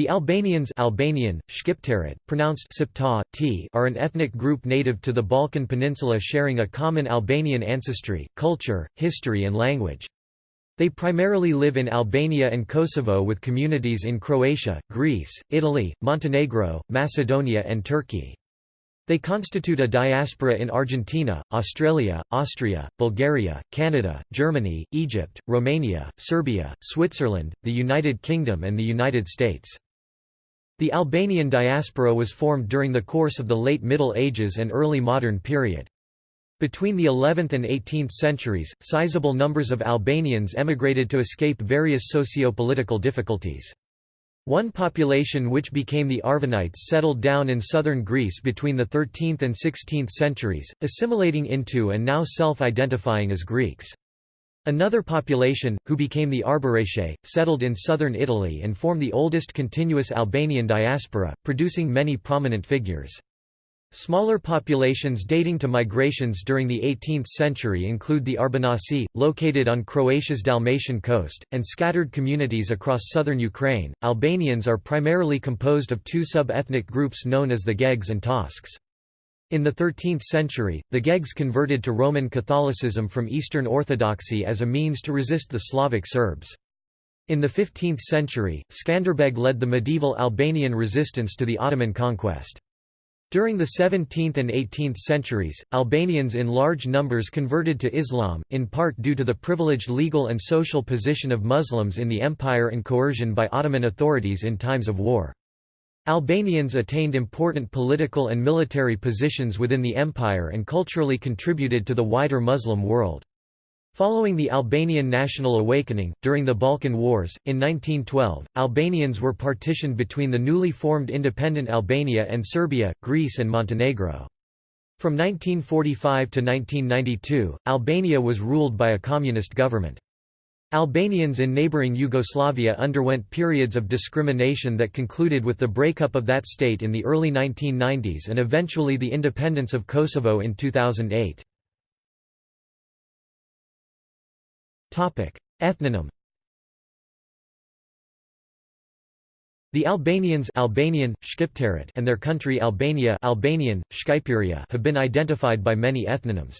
The Albanians Albanian, pronounced Sipta, t, are an ethnic group native to the Balkan Peninsula sharing a common Albanian ancestry, culture, history and language. They primarily live in Albania and Kosovo with communities in Croatia, Greece, Italy, Montenegro, Macedonia and Turkey. They constitute a diaspora in Argentina, Australia, Austria, Bulgaria, Canada, Germany, Egypt, Romania, Serbia, Switzerland, the United Kingdom and the United States. The Albanian diaspora was formed during the course of the late Middle Ages and early modern period. Between the 11th and 18th centuries, sizable numbers of Albanians emigrated to escape various socio-political difficulties. One population which became the Arvanites settled down in southern Greece between the 13th and 16th centuries, assimilating into and now self-identifying as Greeks. Another population, who became the Arbëreshe, settled in southern Italy and form the oldest continuous Albanian diaspora, producing many prominent figures. Smaller populations dating to migrations during the 18th century include the Arbanasi, located on Croatia's Dalmatian coast, and scattered communities across southern Ukraine. Albanians are primarily composed of two sub-ethnic groups known as the Gegs and Tosks. In the 13th century, the Gegs converted to Roman Catholicism from Eastern Orthodoxy as a means to resist the Slavic Serbs. In the 15th century, Skanderbeg led the medieval Albanian resistance to the Ottoman conquest. During the 17th and 18th centuries, Albanians in large numbers converted to Islam, in part due to the privileged legal and social position of Muslims in the empire and coercion by Ottoman authorities in times of war. Albanians attained important political and military positions within the empire and culturally contributed to the wider Muslim world. Following the Albanian national awakening, during the Balkan Wars, in 1912, Albanians were partitioned between the newly formed independent Albania and Serbia, Greece and Montenegro. From 1945 to 1992, Albania was ruled by a communist government. Albanians in neighbouring Yugoslavia underwent periods of discrimination that concluded with the breakup of that state in the early 1990s and eventually the independence of Kosovo in 2008. Ethnonym The Albanians Albanian, and their country Albania Albanian, have been identified by many ethnonyms.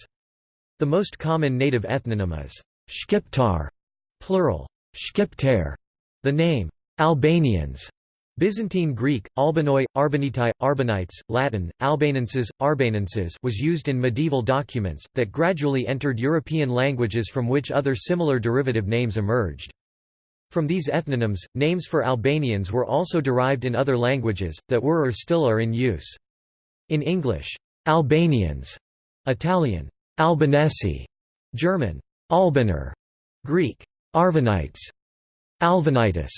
The most common native ethnonym is Shqiptar, Plural, Shqiptar. The name, Albanians, Byzantine Greek, Albanoi, Arbanitai, Arbanites, Latin, Albanenses, Arbanenses was used in medieval documents, that gradually entered European languages from which other similar derivative names emerged. From these ethnonyms, names for Albanians were also derived in other languages, that were or still are in use. In English, Albanians, Italian, Albanesi, German, Albaner, Greek, Arvanites, Alvanitis,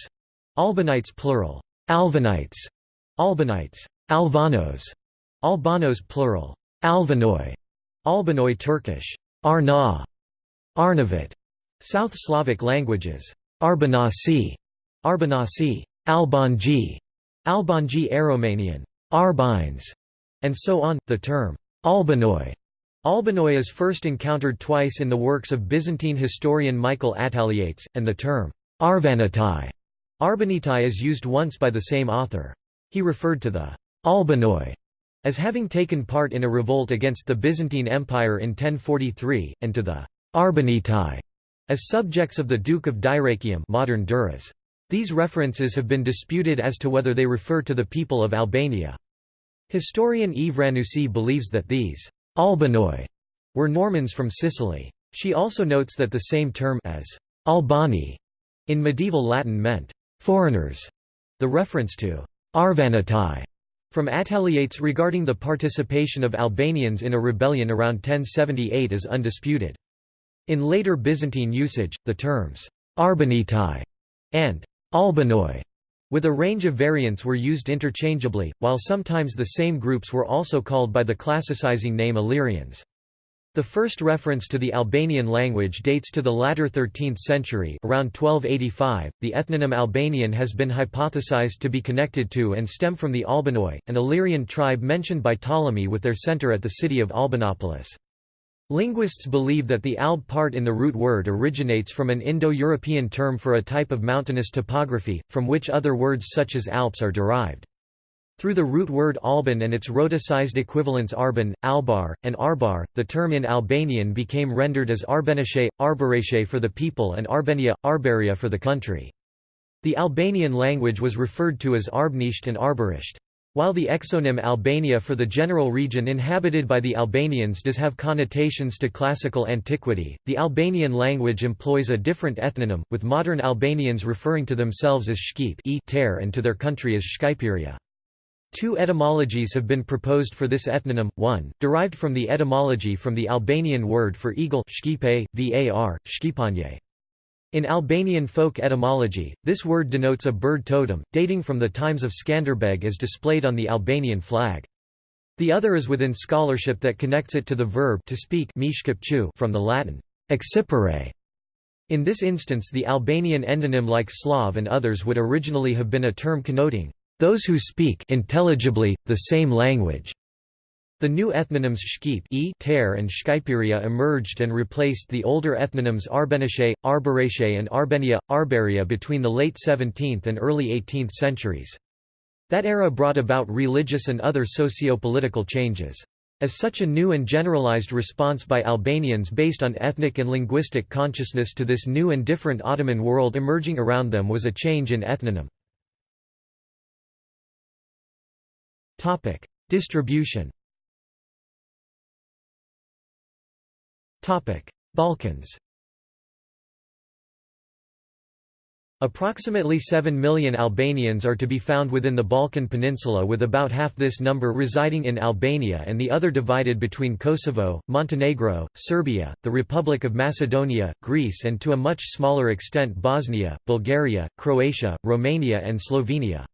Albanites plural, Alvanites, Albanites, Alvanos, Albanos plural, Alvanoi, Albanoi Turkish, Arna, Arnavut, South Slavic languages, Arbanasi, Arbanasi, Albanji, Albanji Aromanian, Arbines, and so on. The term. Albanoi Albanoi is first encountered twice in the works of Byzantine historian Michael Attaliates, and the term Arvanitai Arbanitai is used once by the same author. He referred to the Albanoi as having taken part in a revolt against the Byzantine Empire in 1043, and to the Arbanitai as subjects of the Duke of Dyrrhachium modern Durrës. These references have been disputed as to whether they refer to the people of Albania. Historian Eve Ranucci believes that these Albanoi were Normans from Sicily. She also notes that the same term as Albani in medieval Latin meant foreigners. The reference to Arvanitai from Attaliates regarding the participation of Albanians in a rebellion around 1078 is undisputed. In later Byzantine usage, the terms Arbanitai and Albanoi with a range of variants were used interchangeably, while sometimes the same groups were also called by the classicizing name Illyrians. The first reference to the Albanian language dates to the latter 13th century around 1285. .The ethnonym Albanian has been hypothesized to be connected to and stem from the Albanoi, an Illyrian tribe mentioned by Ptolemy with their center at the city of Albanopolis. Linguists believe that the alb part in the root word originates from an Indo-European term for a type of mountainous topography, from which other words such as Alps are derived. Through the root word Alban and its rhoticized equivalents Arban, Albar, and Arbar, the term in Albanian became rendered as Arbenische, Arbarache for the people and Arbenia, Arbaria for the country. The Albanian language was referred to as Arbnisht and Arbarisht. While the exonym Albania for the general region inhabited by the Albanians does have connotations to classical antiquity, the Albanian language employs a different ethnonym, with modern Albanians referring to themselves as Shqip e and to their country as Shqiperia. Two etymologies have been proposed for this ethnonym, one, derived from the etymology from the Albanian word for eagle shqipe, var, shqipanje. In Albanian folk etymology, this word denotes a bird totem, dating from the times of Skanderbeg as displayed on the Albanian flag. The other is within scholarship that connects it to the verb to speak from the Latin accipere. In this instance the Albanian endonym like Slav and others would originally have been a term connoting those who speak intelligibly, the same language. The new ethnonyms Shqip e ter and Shqiperia emerged and replaced the older ethnonyms Arbenische, Arbarache and Arbenia, Arbaria between the late 17th and early 18th centuries. That era brought about religious and other socio-political changes. As such a new and generalized response by Albanians based on ethnic and linguistic consciousness to this new and different Ottoman world emerging around them was a change in ethnonym. Distribution. Balkans. Approximately 7 million Albanians are to be found within the Balkan Peninsula with about half this number residing in Albania and the other divided between Kosovo, Montenegro, Serbia, the Republic of Macedonia, Greece and to a much smaller extent Bosnia, Bulgaria, Croatia, Romania and Slovenia.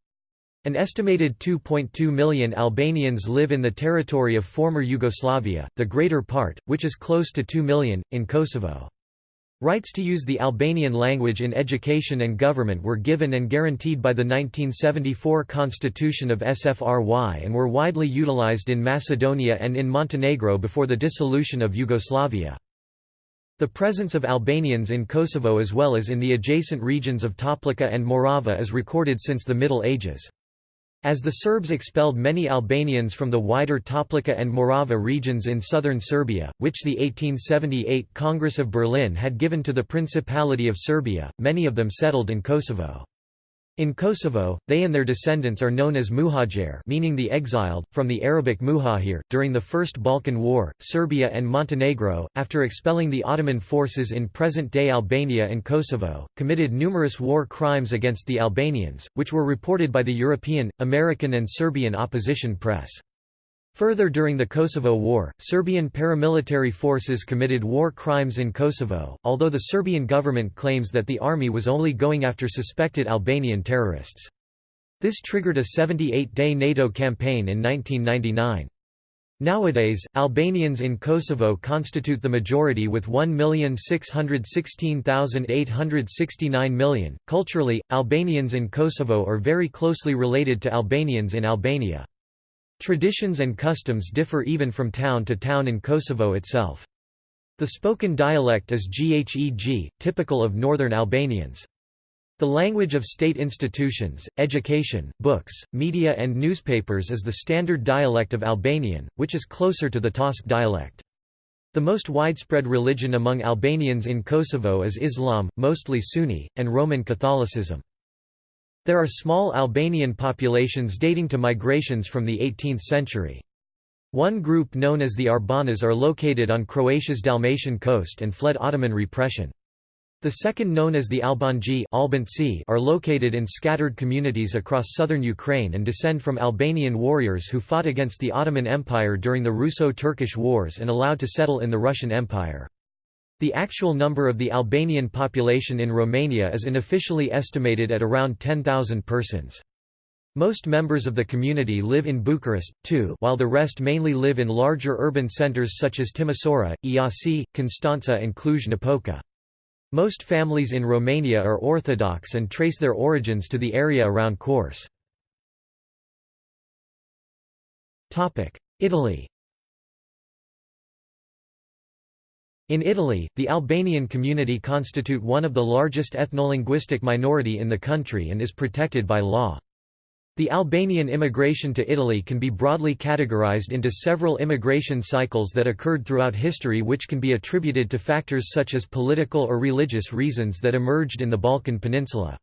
An estimated 2.2 million Albanians live in the territory of former Yugoslavia, the greater part, which is close to 2 million, in Kosovo. Rights to use the Albanian language in education and government were given and guaranteed by the 1974 Constitution of SFRY and were widely utilized in Macedonia and in Montenegro before the dissolution of Yugoslavia. The presence of Albanians in Kosovo as well as in the adjacent regions of Toplica and Morava is recorded since the Middle Ages. As the Serbs expelled many Albanians from the wider Toplica and Morava regions in southern Serbia, which the 1878 Congress of Berlin had given to the Principality of Serbia, many of them settled in Kosovo. In Kosovo, they and their descendants are known as muhajir meaning the exiled, from the Arabic muhajir. During the First Balkan War, Serbia and Montenegro, after expelling the Ottoman forces in present-day Albania and Kosovo, committed numerous war crimes against the Albanians, which were reported by the European, American and Serbian opposition press. Further during the Kosovo War, Serbian paramilitary forces committed war crimes in Kosovo, although the Serbian government claims that the army was only going after suspected Albanian terrorists. This triggered a 78-day NATO campaign in 1999. Nowadays, Albanians in Kosovo constitute the majority with 1,616,869 million. Culturally, Albanians in Kosovo are very closely related to Albanians in Albania. Traditions and customs differ even from town to town in Kosovo itself. The spoken dialect is Gheg, typical of northern Albanians. The language of state institutions, education, books, media and newspapers is the standard dialect of Albanian, which is closer to the Tosk dialect. The most widespread religion among Albanians in Kosovo is Islam, mostly Sunni, and Roman Catholicism. There are small Albanian populations dating to migrations from the 18th century. One group known as the Arbanas are located on Croatia's Dalmatian coast and fled Ottoman repression. The second known as the Albanji are located in scattered communities across southern Ukraine and descend from Albanian warriors who fought against the Ottoman Empire during the Russo-Turkish Wars and allowed to settle in the Russian Empire. The actual number of the Albanian population in Romania is unofficially estimated at around 10,000 persons. Most members of the community live in Bucharest, too while the rest mainly live in larger urban centres such as Timisoara, Iasi, Constanța and Cluj-Napoca. Most families in Romania are Orthodox and trace their origins to the area around Kors. Italy In Italy, the Albanian community constitute one of the largest ethnolinguistic minority in the country and is protected by law. The Albanian immigration to Italy can be broadly categorized into several immigration cycles that occurred throughout history which can be attributed to factors such as political or religious reasons that emerged in the Balkan Peninsula.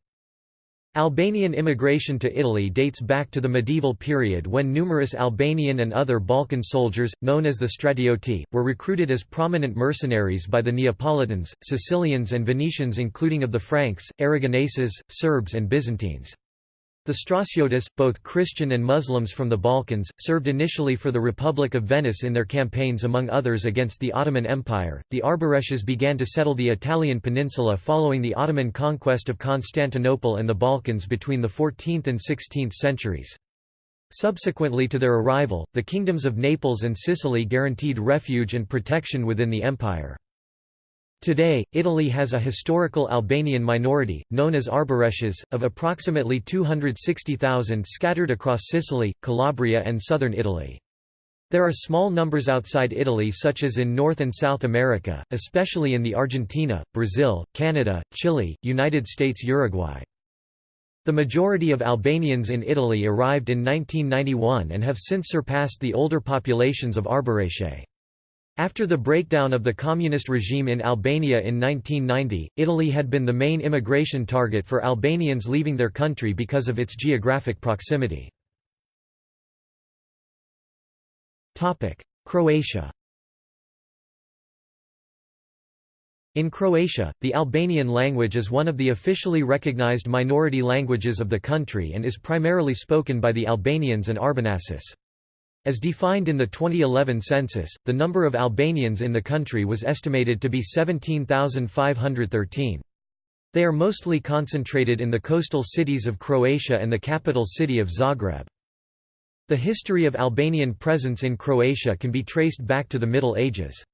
Albanian immigration to Italy dates back to the medieval period when numerous Albanian and other Balkan soldiers, known as the stratioti, were recruited as prominent mercenaries by the Neapolitans, Sicilians and Venetians including of the Franks, Aragoneses, Serbs and Byzantines. The Stratiotes, both Christian and Muslims from the Balkans, served initially for the Republic of Venice in their campaigns among others against the Ottoman Empire. The Arbëreshes began to settle the Italian peninsula following the Ottoman conquest of Constantinople and the Balkans between the 14th and 16th centuries. Subsequently to their arrival, the kingdoms of Naples and Sicily guaranteed refuge and protection within the empire. Today, Italy has a historical Albanian minority, known as Arbëreshes, of approximately 260,000 scattered across Sicily, Calabria and southern Italy. There are small numbers outside Italy such as in North and South America, especially in the Argentina, Brazil, Canada, Chile, United States Uruguay. The majority of Albanians in Italy arrived in 1991 and have since surpassed the older populations of Arbëreshe. After the breakdown of the communist regime in Albania in 1990, Italy had been the main immigration target for Albanians leaving their country because of its geographic proximity. Croatia In Croatia, the Albanian language is one of the officially recognized minority languages of the country and is primarily spoken by the Albanians and Arbanasis. As defined in the 2011 census, the number of Albanians in the country was estimated to be 17,513. They are mostly concentrated in the coastal cities of Croatia and the capital city of Zagreb. The history of Albanian presence in Croatia can be traced back to the Middle Ages.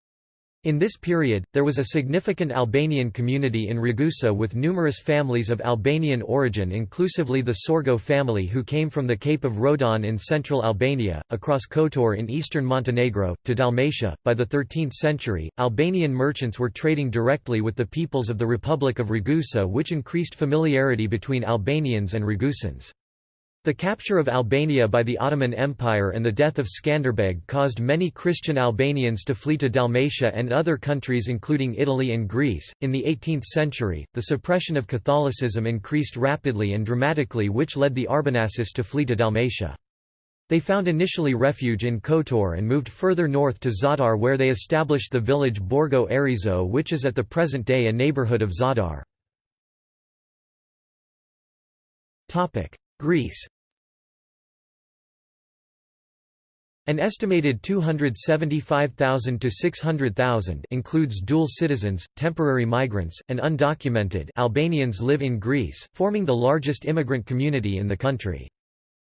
In this period, there was a significant Albanian community in Ragusa with numerous families of Albanian origin inclusively the Sorgo family who came from the Cape of Rodon in central Albania, across Kotor in eastern Montenegro, to Dalmatia. By the 13th century, Albanian merchants were trading directly with the peoples of the Republic of Ragusa which increased familiarity between Albanians and Ragusans. The capture of Albania by the Ottoman Empire and the death of Skanderbeg caused many Christian Albanians to flee to Dalmatia and other countries including Italy and Greece. In the 18th century, the suppression of Catholicism increased rapidly and dramatically which led the Arbanasis to flee to Dalmatia. They found initially refuge in Kotor and moved further north to Zadar where they established the village Borgo Erizo which is at the present day a neighborhood of Zadar. Greece An estimated 275,000 to 600,000 includes dual citizens, temporary migrants, and undocumented Albanians live in Greece, forming the largest immigrant community in the country.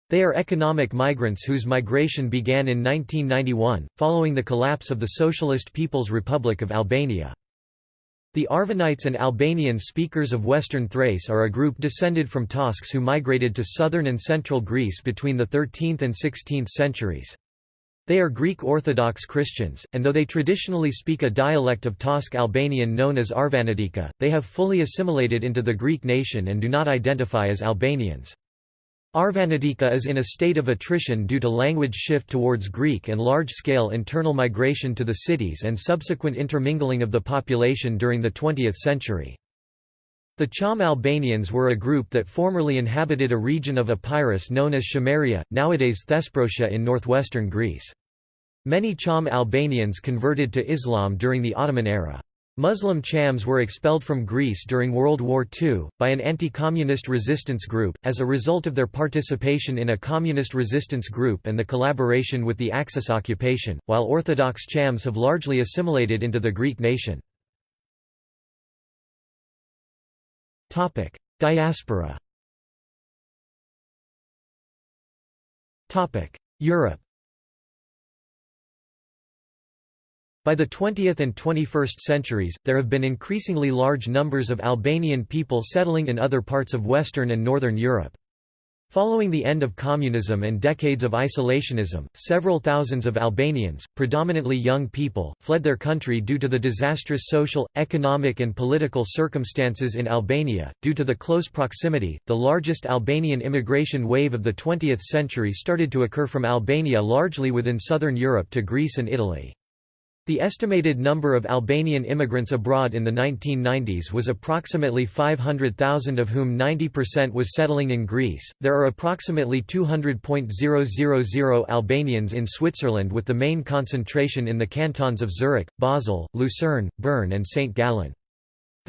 They are economic migrants whose migration began in 1991, following the collapse of the Socialist People's Republic of Albania. The Arvanites and Albanian speakers of Western Thrace are a group descended from Tosks who migrated to southern and central Greece between the 13th and 16th centuries. They are Greek Orthodox Christians, and though they traditionally speak a dialect of Tosk Albanian known as Arvanitika, they have fully assimilated into the Greek nation and do not identify as Albanians. Arvanitika is in a state of attrition due to language shift towards Greek and large-scale internal migration to the cities and subsequent intermingling of the population during the 20th century. The Cham Albanians were a group that formerly inhabited a region of Epirus known as Chameria, nowadays Thesprotia in northwestern Greece. Many Cham Albanians converted to Islam during the Ottoman era. Muslim Chams were expelled from Greece during World War II, by an anti-communist resistance group, as a result of their participation in a communist resistance group and the collaboration with the Axis occupation, while Orthodox Chams have largely assimilated into the Greek nation. Diaspora. Europe By the 20th and 21st centuries, there have been increasingly large numbers of Albanian people settling in other parts of Western and Northern Europe. Following the end of communism and decades of isolationism, several thousands of Albanians, predominantly young people, fled their country due to the disastrous social, economic, and political circumstances in Albania. Due to the close proximity, the largest Albanian immigration wave of the 20th century started to occur from Albania largely within southern Europe to Greece and Italy. The estimated number of Albanian immigrants abroad in the 1990s was approximately 500,000 of whom 90% was settling in Greece. There are approximately 200.000 Albanians in Switzerland with the main concentration in the cantons of Zurich, Basel, Lucerne, Bern and St. Gallen.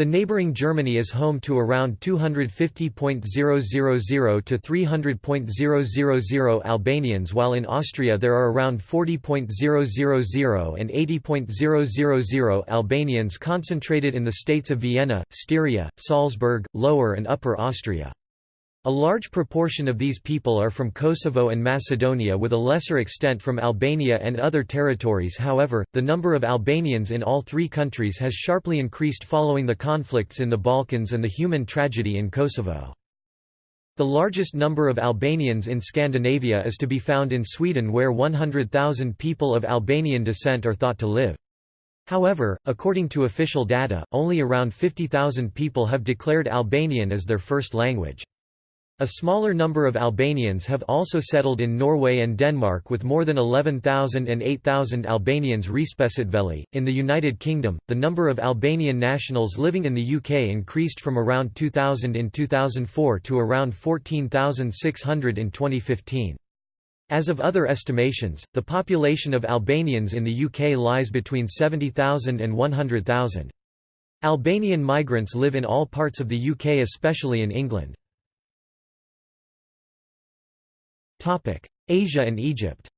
The neighboring Germany is home to around 250.000 to 300.000 Albanians while in Austria there are around 40.000 and 80.000 Albanians concentrated in the states of Vienna, Styria, Salzburg, Lower and Upper Austria. A large proportion of these people are from Kosovo and Macedonia with a lesser extent from Albania and other territories however, the number of Albanians in all three countries has sharply increased following the conflicts in the Balkans and the human tragedy in Kosovo. The largest number of Albanians in Scandinavia is to be found in Sweden where 100,000 people of Albanian descent are thought to live. However, according to official data, only around 50,000 people have declared Albanian as their first language. A smaller number of Albanians have also settled in Norway and Denmark with more than 11,000 and 8,000 Albanians respectively. In the United Kingdom, the number of Albanian nationals living in the UK increased from around 2,000 in 2004 to around 14,600 in 2015. As of other estimations, the population of Albanians in the UK lies between 70,000 and 100,000. Albanian migrants live in all parts of the UK especially in England. Asia and Egypt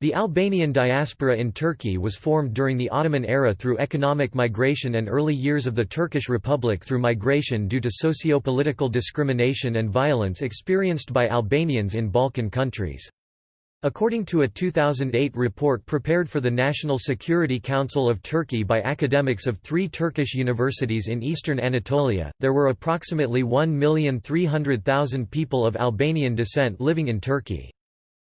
The Albanian diaspora in Turkey was formed during the Ottoman era through economic migration and early years of the Turkish Republic through migration due to socio-political discrimination and violence experienced by Albanians in Balkan countries. According to a 2008 report prepared for the National Security Council of Turkey by academics of three Turkish universities in eastern Anatolia, there were approximately 1,300,000 people of Albanian descent living in Turkey.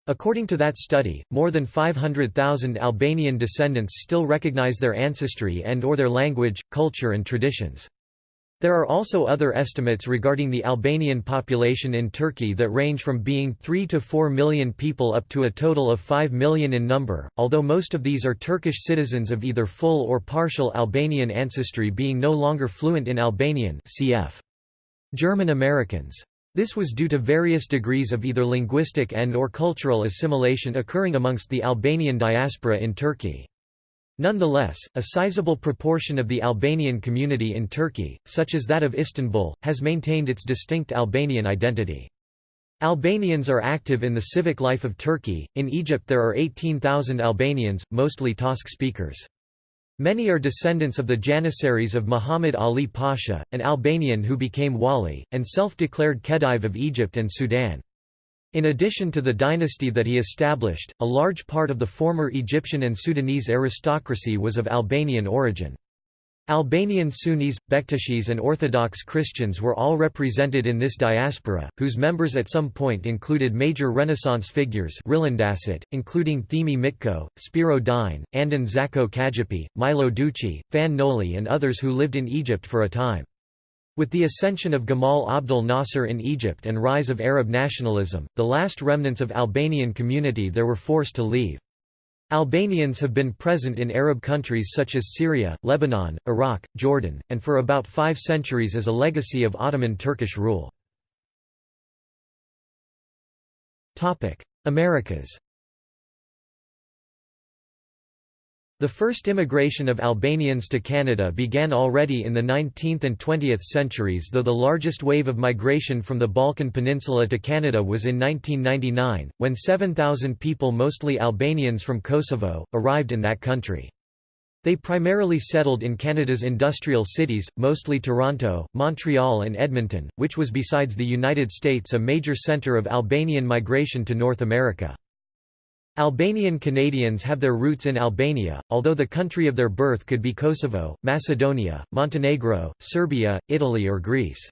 According to that study, more than 500,000 Albanian descendants still recognize their ancestry and or their language, culture and traditions. There are also other estimates regarding the Albanian population in Turkey that range from being 3 to 4 million people up to a total of 5 million in number, although most of these are Turkish citizens of either full or partial Albanian ancestry being no longer fluent in Albanian cf. German Americans. This was due to various degrees of either linguistic and or cultural assimilation occurring amongst the Albanian diaspora in Turkey. Nonetheless, a sizable proportion of the Albanian community in Turkey, such as that of Istanbul, has maintained its distinct Albanian identity. Albanians are active in the civic life of Turkey. In Egypt, there are 18,000 Albanians, mostly Tosk speakers. Many are descendants of the Janissaries of Muhammad Ali Pasha, an Albanian who became wali, and self declared Khedive of Egypt and Sudan. In addition to the dynasty that he established, a large part of the former Egyptian and Sudanese aristocracy was of Albanian origin. Albanian Sunnis, Bektashis and Orthodox Christians were all represented in this diaspora, whose members at some point included major Renaissance figures including Themi Mitko, Spiro Dine, Andon Zako Çajupi, Milo Duci, Fan Noli and others who lived in Egypt for a time. With the ascension of Gamal Abdel Nasser in Egypt and rise of Arab nationalism, the last remnants of Albanian community there were forced to leave. Albanians have been present in Arab countries such as Syria, Lebanon, Iraq, Jordan, and for about five centuries as a legacy of Ottoman Turkish rule. Americas The first immigration of Albanians to Canada began already in the 19th and 20th centuries though the largest wave of migration from the Balkan Peninsula to Canada was in 1999, when 7,000 people mostly Albanians from Kosovo, arrived in that country. They primarily settled in Canada's industrial cities, mostly Toronto, Montreal and Edmonton, which was besides the United States a major centre of Albanian migration to North America. Albanian Canadians have their roots in Albania, although the country of their birth could be Kosovo, Macedonia, Montenegro, Serbia, Italy or Greece.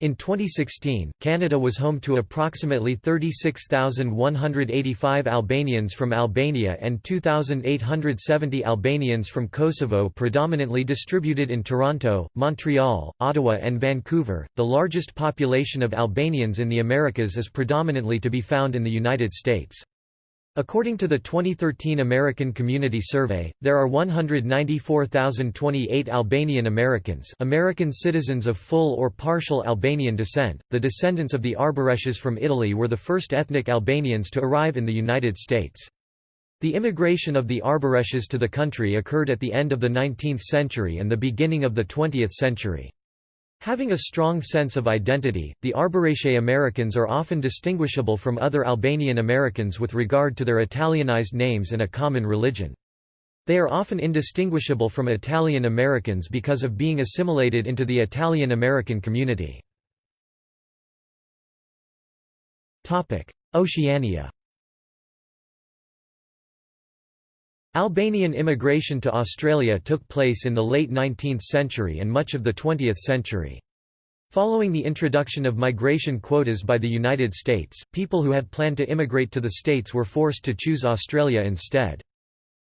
In 2016, Canada was home to approximately 36,185 Albanians from Albania and 2,870 Albanians from Kosovo, predominantly distributed in Toronto, Montreal, Ottawa, and Vancouver. The largest population of Albanians in the Americas is predominantly to be found in the United States. According to the 2013 American Community Survey, there are 194,028 Albanian Americans, American citizens of full or partial Albanian descent. The descendants of the Arbëreshes from Italy were the first ethnic Albanians to arrive in the United States. The immigration of the Arbëreshes to the country occurred at the end of the 19th century and the beginning of the 20th century. Having a strong sense of identity, the Arbëreshe Americans are often distinguishable from other Albanian Americans with regard to their Italianized names and a common religion. They are often indistinguishable from Italian Americans because of being assimilated into the Italian American community. Oceania Albanian immigration to Australia took place in the late 19th century and much of the 20th century. Following the introduction of migration quotas by the United States, people who had planned to immigrate to the States were forced to choose Australia instead.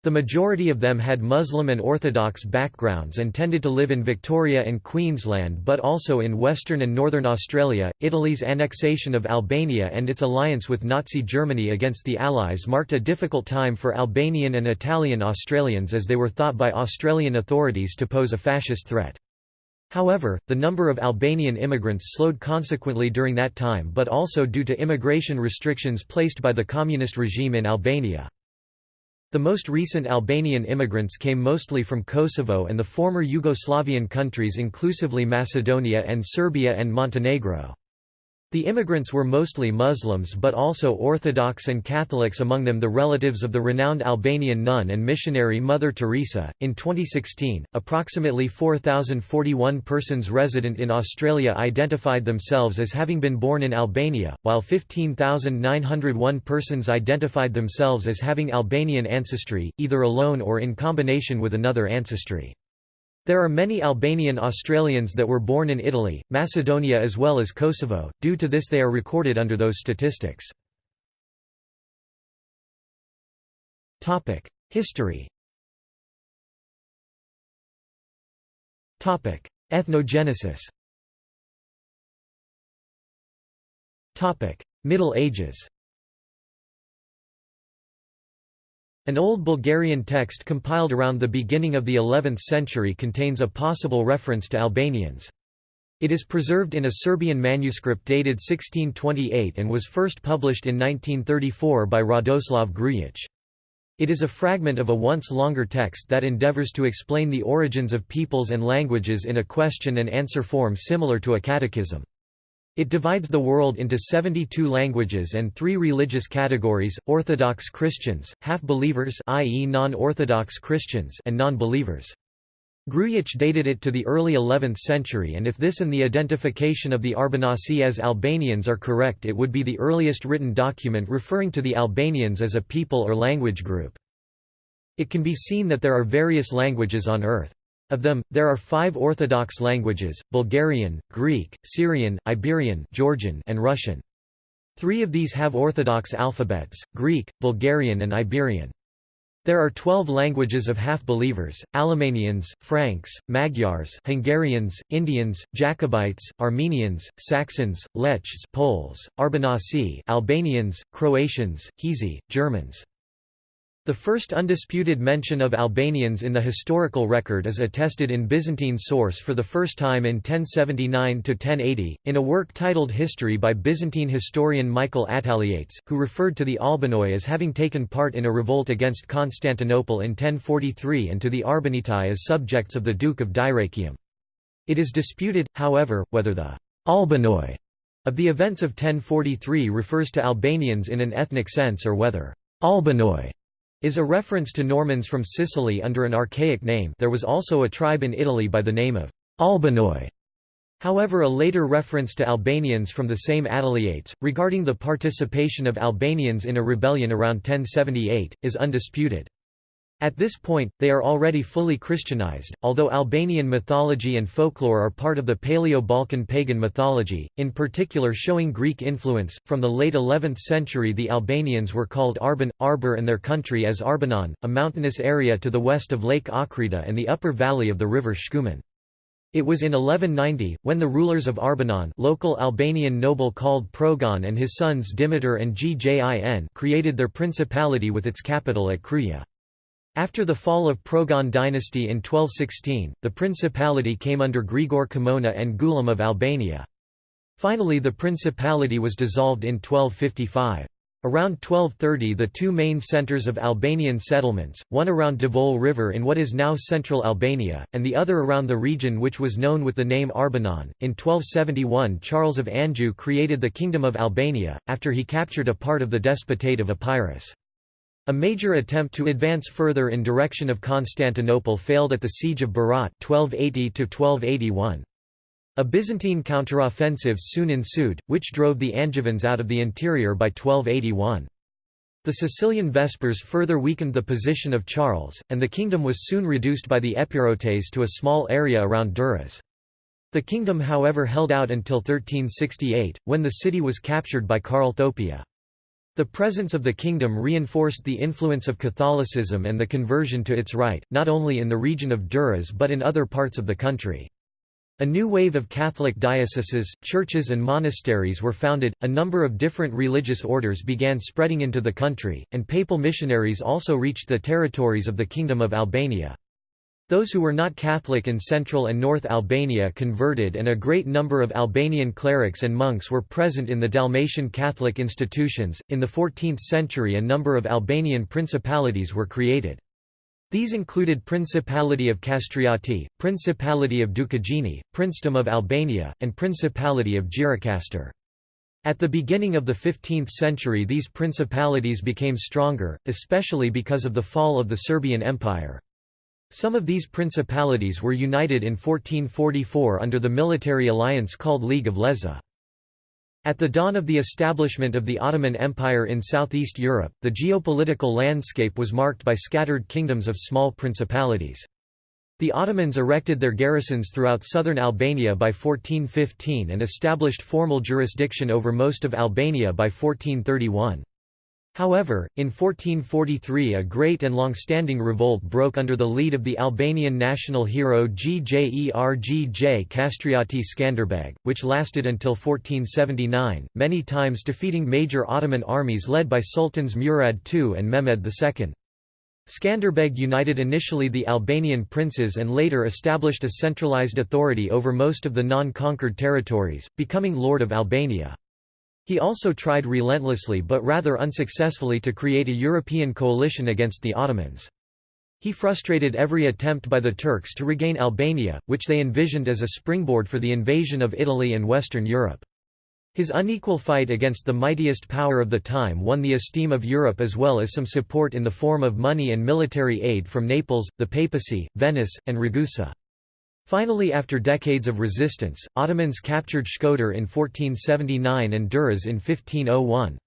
The majority of them had Muslim and Orthodox backgrounds and tended to live in Victoria and Queensland but also in Western and Northern Australia. Italy's annexation of Albania and its alliance with Nazi Germany against the Allies marked a difficult time for Albanian and Italian Australians as they were thought by Australian authorities to pose a fascist threat. However, the number of Albanian immigrants slowed consequently during that time but also due to immigration restrictions placed by the communist regime in Albania. The most recent Albanian immigrants came mostly from Kosovo and the former Yugoslavian countries inclusively Macedonia and Serbia and Montenegro. The immigrants were mostly Muslims but also Orthodox and Catholics among them the relatives of the renowned Albanian nun and missionary Mother Teresa. In 2016, approximately 4,041 persons resident in Australia identified themselves as having been born in Albania, while 15,901 persons identified themselves as having Albanian ancestry, either alone or in combination with another ancestry. There are many Albanian Australians that were born in Italy, Macedonia as well as Kosovo, due to this they are recorded under those statistics. History. Ethnogenesis. Middle Ages An old Bulgarian text compiled around the beginning of the 11th century contains a possible reference to Albanians. It is preserved in a Serbian manuscript dated 1628 and was first published in 1934 by Radoslav Grujic. It is a fragment of a once longer text that endeavors to explain the origins of peoples and languages in a question and answer form similar to a catechism. It divides the world into 72 languages and three religious categories, Orthodox Christians, half-believers i.e. non-Orthodox Christians and non-believers. Grujic dated it to the early 11th century and if this and the identification of the Arbanasi as Albanians are correct it would be the earliest written document referring to the Albanians as a people or language group. It can be seen that there are various languages on earth. Of them, there are five Orthodox languages, Bulgarian, Greek, Syrian, Iberian Georgian, and Russian. Three of these have Orthodox alphabets, Greek, Bulgarian and Iberian. There are twelve languages of half-believers, Alemannians, Franks, Magyars Hungarians, Indians, Jacobites, Armenians, Saxons, Lechs Poles, Arbanasi Albanians, Croatians, Hezi, Germans. The first undisputed mention of Albanians in the historical record is attested in Byzantine source for the first time in 1079–1080, in a work titled History by Byzantine historian Michael Attaliates, who referred to the Albanoi as having taken part in a revolt against Constantinople in 1043 and to the Arbanitai as subjects of the Duke of Dyrrachium. It is disputed, however, whether the Albanoi of the events of 1043 refers to Albanians in an ethnic sense or whether Albanoi is a reference to Normans from Sicily under an archaic name there was also a tribe in Italy by the name of Albanoi. However a later reference to Albanians from the same Attaliates, regarding the participation of Albanians in a rebellion around 1078, is undisputed. At this point, they are already fully Christianized, although Albanian mythology and folklore are part of the Paleo-Balkan pagan mythology, in particular showing Greek influence. From the late 11th century the Albanians were called Arban, Arbor and their country as Arbanon, a mountainous area to the west of Lake Ochrida and the upper valley of the river Shkumbin. It was in 1190, when the rulers of Arbanon local Albanian noble called Progon and his sons Dimitar and Gjin created their principality with its capital at Kruja. After the fall of Progon dynasty in 1216, the principality came under Grigor Kimona and Gulam of Albania. Finally the principality was dissolved in 1255. Around 1230 the two main centres of Albanian settlements, one around Devol River in what is now central Albania, and the other around the region which was known with the name Arbanon. In 1271 Charles of Anjou created the Kingdom of Albania, after he captured a part of the Despotate of Epirus. A major attempt to advance further in direction of Constantinople failed at the Siege of Berat 1280 A Byzantine counteroffensive soon ensued, which drove the Angevins out of the interior by 1281. The Sicilian Vespers further weakened the position of Charles, and the kingdom was soon reduced by the Epirotes to a small area around Durrës. The kingdom however held out until 1368, when the city was captured by Karl Thopia. The presence of the kingdom reinforced the influence of Catholicism and the conversion to its rite, not only in the region of Durrës but in other parts of the country. A new wave of Catholic dioceses, churches and monasteries were founded, a number of different religious orders began spreading into the country, and papal missionaries also reached the territories of the Kingdom of Albania. Those who were not Catholic in central and north Albania converted and a great number of Albanian clerics and monks were present in the Dalmatian Catholic institutions. In the 14th century a number of Albanian principalities were created. These included Principality of Kastrioti, Principality of Dukagjini, Princedom of Albania, and Principality of Gjirokastër. At the beginning of the 15th century these principalities became stronger, especially because of the fall of the Serbian Empire. Some of these principalities were united in 1444 under the military alliance called League of Lezhë. At the dawn of the establishment of the Ottoman Empire in southeast Europe, the geopolitical landscape was marked by scattered kingdoms of small principalities. The Ottomans erected their garrisons throughout southern Albania by 1415 and established formal jurisdiction over most of Albania by 1431. However, in 1443 a great and long-standing revolt broke under the lead of the Albanian national hero Gjergj Kastrioti Skanderbeg, which lasted until 1479, many times defeating major Ottoman armies led by Sultans Murad II and Mehmed II. Skanderbeg united initially the Albanian princes and later established a centralized authority over most of the non-conquered territories, becoming Lord of Albania. He also tried relentlessly but rather unsuccessfully to create a European coalition against the Ottomans. He frustrated every attempt by the Turks to regain Albania, which they envisioned as a springboard for the invasion of Italy and Western Europe. His unequal fight against the mightiest power of the time won the esteem of Europe as well as some support in the form of money and military aid from Naples, the papacy, Venice, and Ragusa. Finally after decades of resistance, Ottomans captured Shkodër in 1479 and Durrës in 1501.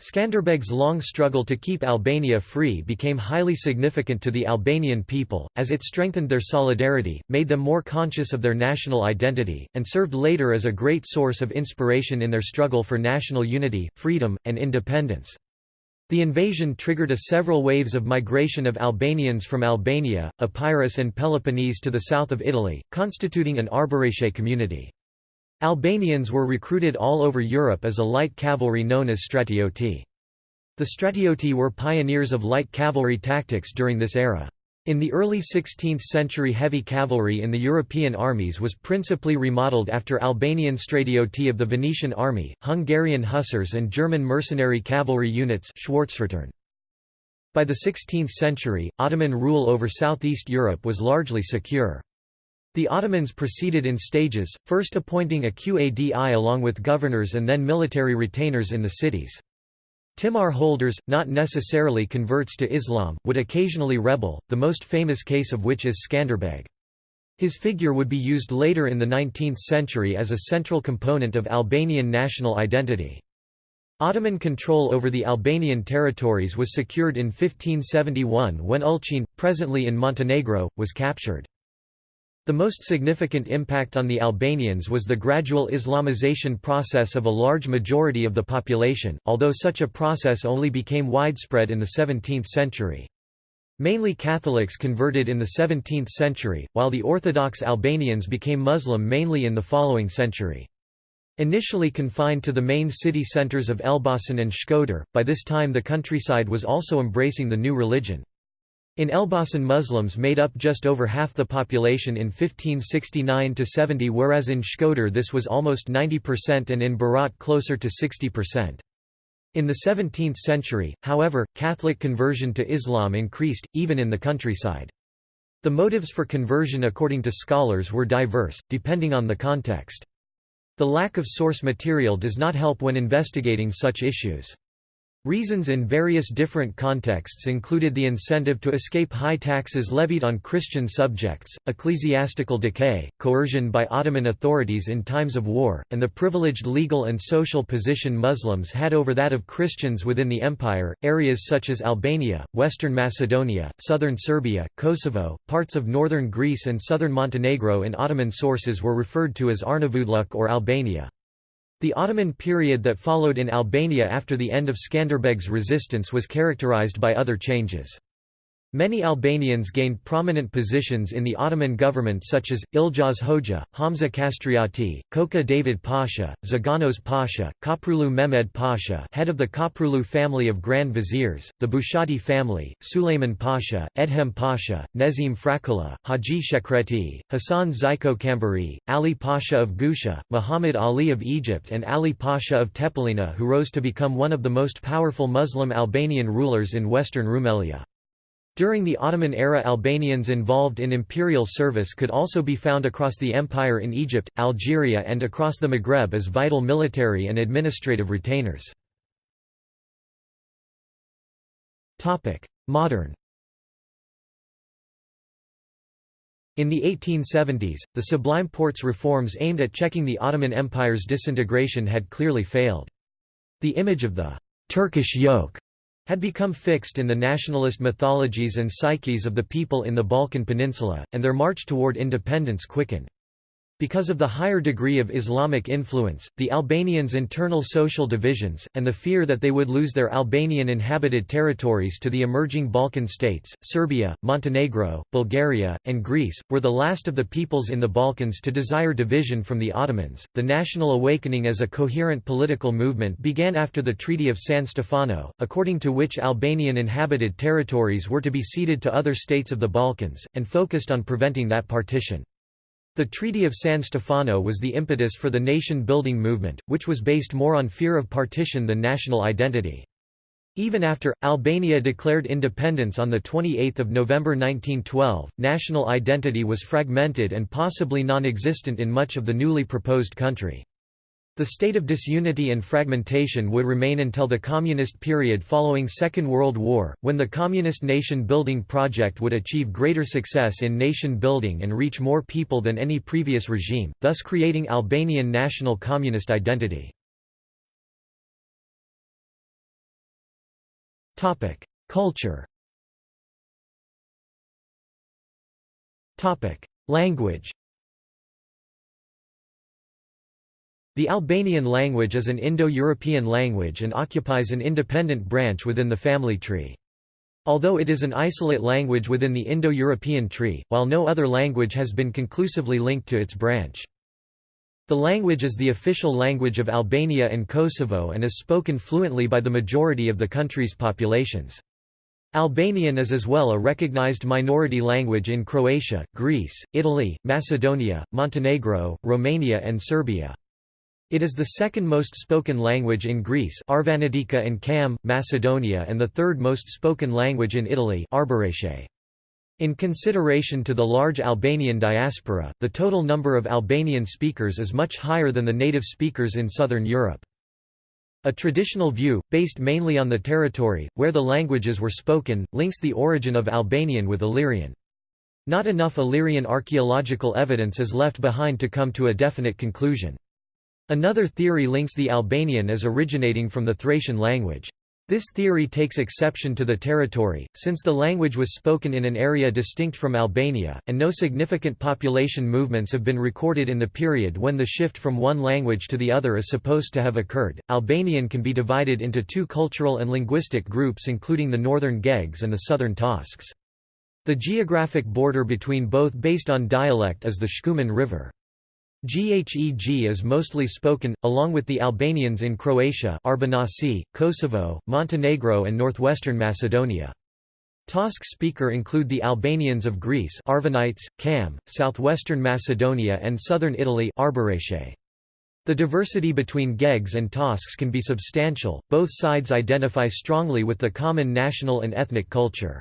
Skanderbeg's long struggle to keep Albania free became highly significant to the Albanian people, as it strengthened their solidarity, made them more conscious of their national identity, and served later as a great source of inspiration in their struggle for national unity, freedom, and independence. The invasion triggered a several waves of migration of Albanians from Albania, Epirus and Peloponnese to the south of Italy, constituting an Arbëreshe community. Albanians were recruited all over Europe as a light cavalry known as stratioti. The stratioti were pioneers of light cavalry tactics during this era. In the early 16th century heavy cavalry in the European armies was principally remodeled after Albanian stratioti of the Venetian army, Hungarian hussars and German mercenary cavalry units By the 16th century, Ottoman rule over southeast Europe was largely secure. The Ottomans proceeded in stages, first appointing a Qadi along with governors and then military retainers in the cities. Timar holders, not necessarily converts to Islam, would occasionally rebel, the most famous case of which is Skanderbeg. His figure would be used later in the 19th century as a central component of Albanian national identity. Ottoman control over the Albanian territories was secured in 1571 when Ulcin, presently in Montenegro, was captured. The most significant impact on the Albanians was the gradual Islamization process of a large majority of the population, although such a process only became widespread in the 17th century. Mainly Catholics converted in the 17th century, while the Orthodox Albanians became Muslim mainly in the following century. Initially confined to the main city centers of Elbasan and Shkodër, by this time the countryside was also embracing the new religion. In Elbasan Muslims made up just over half the population in 1569–70 whereas in Shkodër this was almost 90% and in Berat closer to 60%. In the 17th century, however, Catholic conversion to Islam increased, even in the countryside. The motives for conversion according to scholars were diverse, depending on the context. The lack of source material does not help when investigating such issues. Reasons in various different contexts included the incentive to escape high taxes levied on Christian subjects, ecclesiastical decay, coercion by Ottoman authorities in times of war, and the privileged legal and social position Muslims had over that of Christians within the empire. Areas such as Albania, western Macedonia, southern Serbia, Kosovo, parts of northern Greece, and southern Montenegro in Ottoman sources were referred to as Arnavutluq or Albania. The Ottoman period that followed in Albania after the end of Skanderbeg's resistance was characterized by other changes. Many Albanians gained prominent positions in the Ottoman government such as, Iljaz Hoxha, Hamza Kastrioti, Koka David Pasha, Zaganos Pasha, Köprülü Mehmed Pasha head of the Köprülü family of Grand Viziers, the Bushati family, Suleiman Pasha, Edhem Pasha, Nezim Frakulla, Haji Shekreti, Hasan Zyko Kamberi, Ali Pasha of Gusha, Muhammad Ali of Egypt and Ali Pasha of Tepelena who rose to become one of the most powerful Muslim Albanian rulers in western Rumelia. During the Ottoman era Albanians involved in imperial service could also be found across the empire in Egypt, Algeria and across the Maghreb as vital military and administrative retainers. Modern In the 1870s, the Sublime Porte's reforms aimed at checking the Ottoman Empire's disintegration had clearly failed. The image of the «Turkish yoke» had become fixed in the nationalist mythologies and psyches of the people in the Balkan Peninsula, and their march toward independence quickened. Because of the higher degree of Islamic influence, the Albanians' internal social divisions, and the fear that they would lose their Albanian inhabited territories to the emerging Balkan states, Serbia, Montenegro, Bulgaria, and Greece, were the last of the peoples in the Balkans to desire division from the Ottomans. The national awakening as a coherent political movement began after the Treaty of San Stefano, according to which Albanian inhabited territories were to be ceded to other states of the Balkans, and focused on preventing that partition. The Treaty of San Stefano was the impetus for the nation-building movement, which was based more on fear of partition than national identity. Even after, Albania declared independence on 28 November 1912, national identity was fragmented and possibly non-existent in much of the newly proposed country. The state of disunity and fragmentation would remain until the Communist period following Second World War, when the Communist nation-building project would achieve greater success in nation-building and reach more people than any previous regime, thus creating Albanian national communist identity. Culture Language The Albanian language is an Indo-European language and occupies an independent branch within the family tree. Although it is an isolate language within the Indo-European tree, while no other language has been conclusively linked to its branch. The language is the official language of Albania and Kosovo and is spoken fluently by the majority of the country's populations. Albanian is as well a recognized minority language in Croatia, Greece, Italy, Macedonia, Montenegro, Romania and Serbia. It is the second most spoken language in Greece Arvanitika and Kam, Macedonia and the third most spoken language in Italy In consideration to the large Albanian diaspora, the total number of Albanian speakers is much higher than the native speakers in southern Europe. A traditional view, based mainly on the territory, where the languages were spoken, links the origin of Albanian with Illyrian. Not enough Illyrian archaeological evidence is left behind to come to a definite conclusion. Another theory links the Albanian as originating from the Thracian language. This theory takes exception to the territory, since the language was spoken in an area distinct from Albania, and no significant population movements have been recorded in the period when the shift from one language to the other is supposed to have occurred. Albanian can be divided into two cultural and linguistic groups, including the northern Gegs and the southern Tosks. The geographic border between both based on dialect is the Shkumbin River. Gheg is mostly spoken, along with the Albanians in Croatia Arbanaci, Kosovo, Montenegro and northwestern Macedonia. Tosk speaker include the Albanians of Greece Arvanites, Cham, southwestern Macedonia and southern Italy The diversity between Gegs and Tosks can be substantial, both sides identify strongly with the common national and ethnic culture.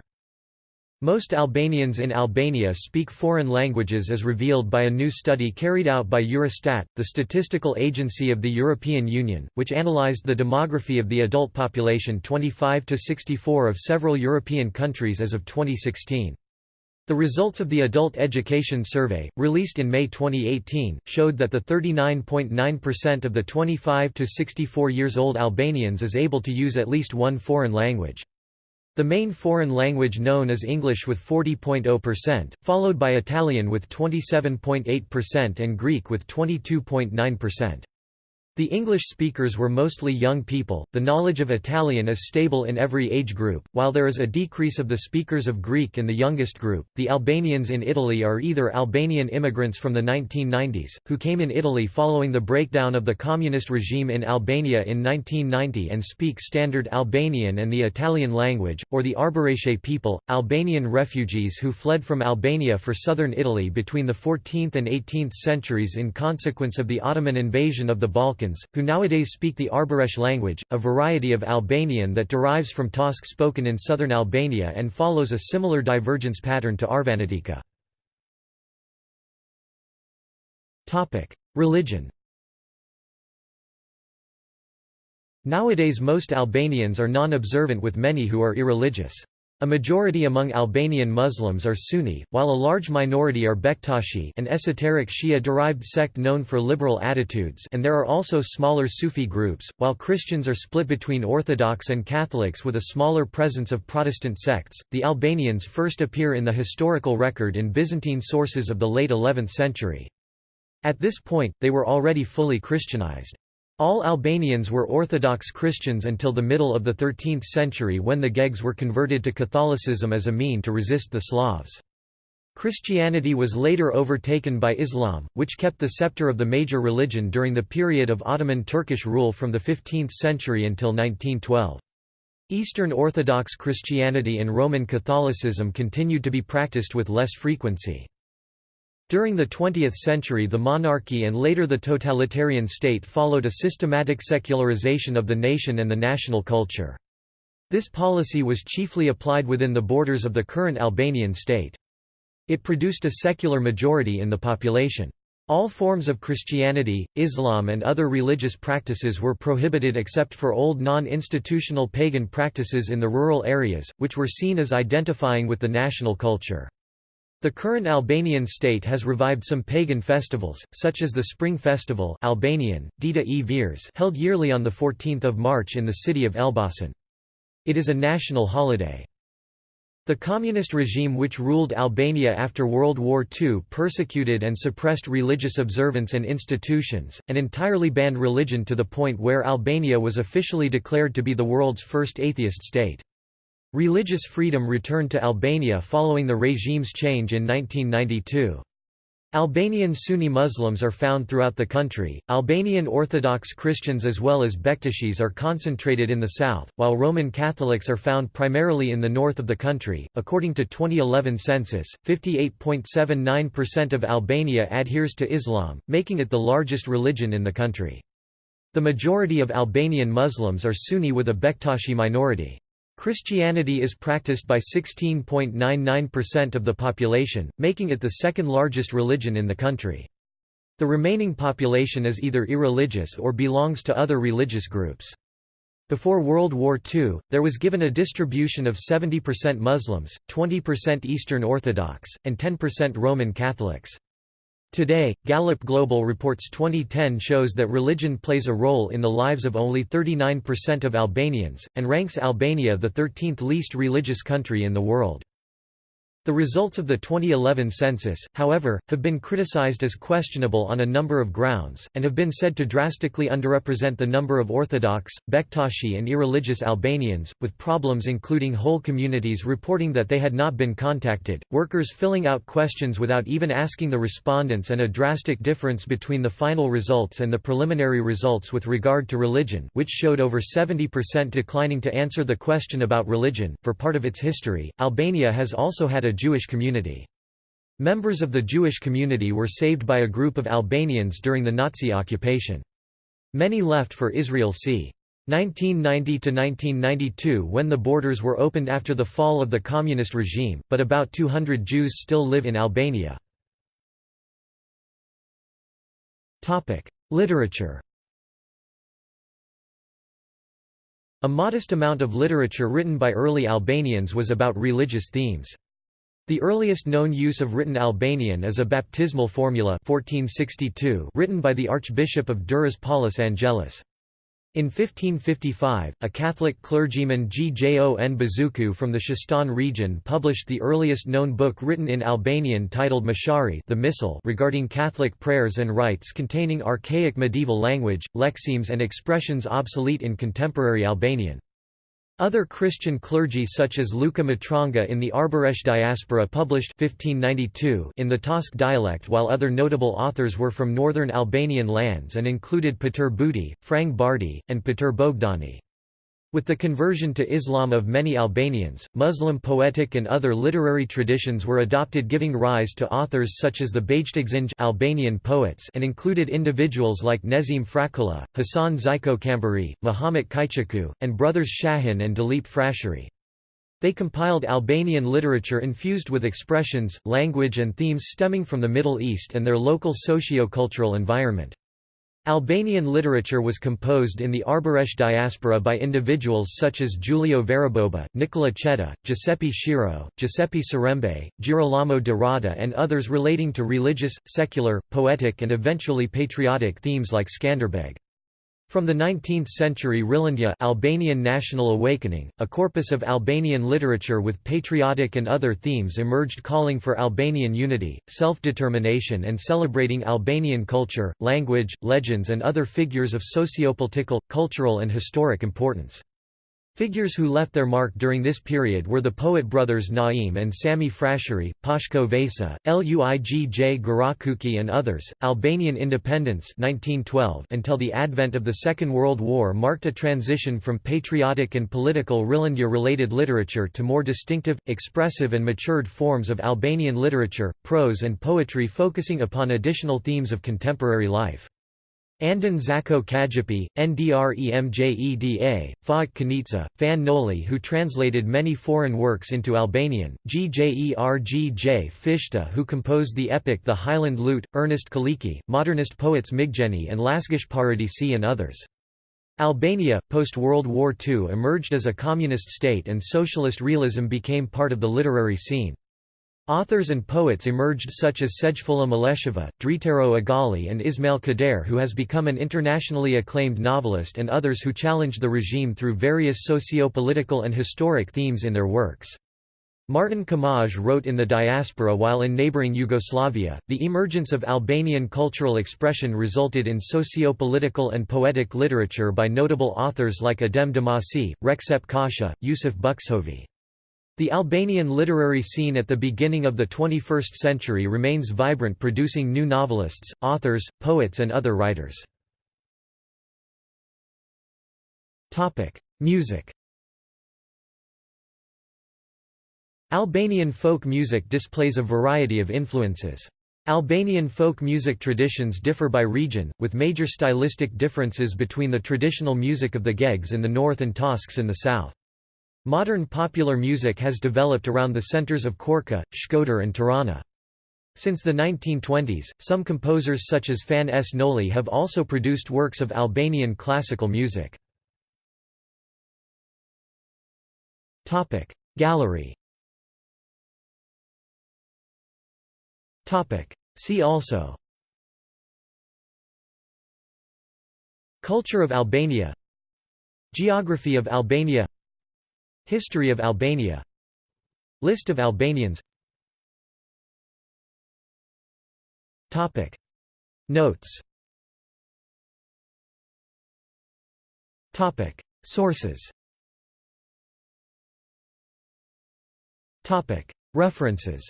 Most Albanians in Albania speak foreign languages as revealed by a new study carried out by Eurostat, the statistical agency of the European Union, which analyzed the demography of the adult population 25 to 64 of several European countries as of 2016. The results of the Adult Education Survey, released in May 2018, showed that the 39.9% of the 25 to 64 years old Albanians is able to use at least one foreign language. The main foreign language known is English with 40.0%, followed by Italian with 27.8% and Greek with 22.9%. The English speakers were mostly young people. The knowledge of Italian is stable in every age group, while there is a decrease of the speakers of Greek in the youngest group. The Albanians in Italy are either Albanian immigrants from the 1990s, who came in Italy following the breakdown of the communist regime in Albania in 1990 and speak Standard Albanian and the Italian language, or the Arbëreshe people, Albanian refugees who fled from Albania for southern Italy between the 14th and 18th centuries in consequence of the Ottoman invasion of the Balkans Balkans, who nowadays speak the Arbëresh language, a variety of Albanian that derives from Tosk spoken in southern Albania and follows a similar divergence pattern to Arvanitika. Religion Nowadays most Albanians are non-observant with many who are irreligious. A majority among Albanian Muslims are Sunni, while a large minority are Bektashi an esoteric Shia-derived sect known for liberal attitudes and there are also smaller Sufi groups, while Christians are split between Orthodox and Catholics with a smaller presence of Protestant sects. The Albanians first appear in the historical record in Byzantine sources of the late 11th century. At this point, they were already fully Christianized. All Albanians were Orthodox Christians until the middle of the 13th century when the Gegs were converted to Catholicism as a mean to resist the Slavs. Christianity was later overtaken by Islam, which kept the scepter of the major religion during the period of Ottoman Turkish rule from the 15th century until 1912. Eastern Orthodox Christianity and Roman Catholicism continued to be practiced with less frequency. During the 20th century the monarchy and later the totalitarian state followed a systematic secularization of the nation and the national culture. This policy was chiefly applied within the borders of the current Albanian state. It produced a secular majority in the population. All forms of Christianity, Islam and other religious practices were prohibited except for old non-institutional pagan practices in the rural areas, which were seen as identifying with the national culture. The current Albanian state has revived some pagan festivals, such as the Spring Festival Albanian, Dita e Veres held yearly on 14 March in the city of Elbasan. It is a national holiday. The communist regime which ruled Albania after World War II persecuted and suppressed religious observance and institutions, and entirely banned religion to the point where Albania was officially declared to be the world's first atheist state. Religious freedom returned to Albania following the regime's change in 1992. Albanian Sunni Muslims are found throughout the country, Albanian Orthodox Christians as well as Bektashis are concentrated in the south, while Roman Catholics are found primarily in the north of the country. According to 2011 census, 58.79% of Albania adheres to Islam, making it the largest religion in the country. The majority of Albanian Muslims are Sunni with a Bektashi minority. Christianity is practiced by 16.99% of the population, making it the second largest religion in the country. The remaining population is either irreligious or belongs to other religious groups. Before World War II, there was given a distribution of 70% Muslims, 20% Eastern Orthodox, and 10% Roman Catholics. Today, Gallup Global Reports 2010 shows that religion plays a role in the lives of only 39% of Albanians, and ranks Albania the 13th least religious country in the world. The results of the 2011 census, however, have been criticized as questionable on a number of grounds, and have been said to drastically underrepresent the number of Orthodox, Bektashi and irreligious Albanians, with problems including whole communities reporting that they had not been contacted, workers filling out questions without even asking the respondents and a drastic difference between the final results and the preliminary results with regard to religion which showed over 70% declining to answer the question about religion. For part of its history, Albania has also had a Jewish community. Members of the Jewish community were saved by a group of Albanians during the Nazi occupation. Many left for Israel c. 1990–1992 when the borders were opened after the fall of the communist regime, but about 200 Jews still live in Albania. Literature A modest amount of literature written by early Albanians was about religious themes. The earliest known use of written Albanian is a baptismal formula 1462 written by the Archbishop of Durrës Paulus Angelus. In 1555, a Catholic clergyman Gjon Buzuku from the Shestan region published the earliest known book written in Albanian titled Meshari the Missal regarding Catholic prayers and rites containing archaic medieval language, lexemes and expressions obsolete in contemporary Albanian. Other Christian clergy such as Luca Matronga in the Arbëresh diaspora published 1592 in the Tosk dialect while other notable authors were from northern Albanian lands and included Peter Budi, Frang Bardi, and Peter Bogdani. With the conversion to Islam of many Albanians, Muslim poetic and other literary traditions were adopted giving rise to authors such as the Bejtexhinj Albanian poets and included individuals like Nezim Frakulla, Hasan Zyko Kamberi, Muhammad Kyçyku, and brothers Shahin and Dalip Frashëri. They compiled Albanian literature infused with expressions, language and themes stemming from the Middle East and their local socio-cultural environment. Albanian literature was composed in the Arbëresh diaspora by individuals such as Giulio Variboba, Nicola Chetta, Giuseppe Schirò, Giuseppe Serembe, Girolamo de Rada and others relating to religious, secular, poetic and eventually patriotic themes like Skanderbeg. From the 19th century Rilindja Albanian National Awakening, a corpus of Albanian literature with patriotic and other themes emerged calling for Albanian unity, self-determination and celebrating Albanian culture, language, legends and other figures of sociopolitical, cultural and historic importance. Figures who left their mark during this period were the poet brothers Naim and Sami Frashëri, Pashko Vasa, Luigj Gurakuqi and others. Albanian independence 1912 until the advent of the Second World War marked a transition from patriotic and political Rilindja-related literature to more distinctive, expressive and matured forms of Albanian literature, prose and poetry focusing upon additional themes of contemporary life. Andon Zako Çajupi, Ndremjeda, Faik Konica, Fan Noli who translated many foreign works into Albanian, Gjergj Fishta who composed the epic The Highland Lute, Ernest Koliqi, modernist poets Migjeni and Lasgush Poradeci and others. Albania, post-World War II emerged as a communist state and socialist realism became part of the literary scene. Authors and poets emerged such as Sejfulla Malëshova, Dritëro Agolli and Ismail Kadare who has become an internationally acclaimed novelist and others who challenged the regime through various socio-political and historic themes in their works. Martin Camaj wrote in the diaspora while in neighboring Yugoslavia, the emergence of Albanian cultural expression resulted in socio-political and poetic literature by notable authors like Adem Demaçi, Rexhep Qosja, Jusuf Buxhovi. The Albanian literary scene at the beginning of the 21st century remains vibrant producing new novelists, authors, poets and other writers. Music Albanian folk music displays a variety of influences. Albanian folk music traditions differ by region, with major stylistic differences between the traditional music of the Gegs in the north and Tosks in the south. Modern popular music has developed around the centers of Korka, Shkodër and Tirana. Since the 1920s, some composers such as Fan S. Noli have also produced works of Albanian classical music. Gallery See also Culture of Albania Geography of Albania History of Albania. List of Albanians. Topic. Notes. Topic. Sources. Topic. References.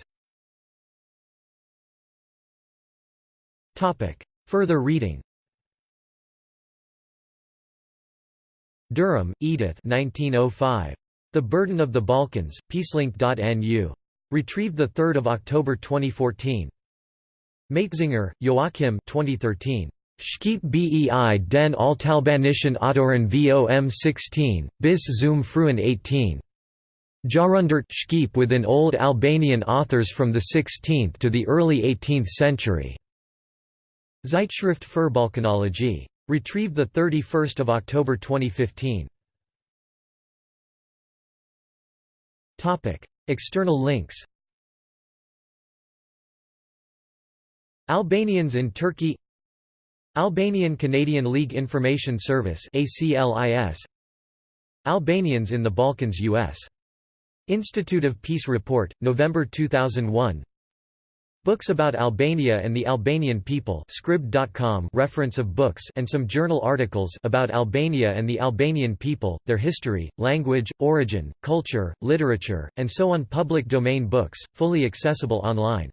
Topic. Further reading. Durham, Edith. 1905. The Burden of the Balkans, peacelink.nu. Retrieved 3 October 2014. Matzinger, Joachim 2013. Shqip bei den Altalbanischen Autoren vom 16, bis zum frühen 18. Jahrhundert Shqip within Old Albanian authors from the 16th to the early 18th century. Zeitschrift für Balkanologie. Retrieved 31 October 2015. External links Albanians in Turkey Albanian Canadian League Information Service Albanians in the Balkans US. Institute of Peace Report, November 2001 Books about Albania and the Albanian people Scribd.com reference of books and some journal articles about Albania and the Albanian people, their history, language, origin, culture, literature, and so on. Public domain books, fully accessible online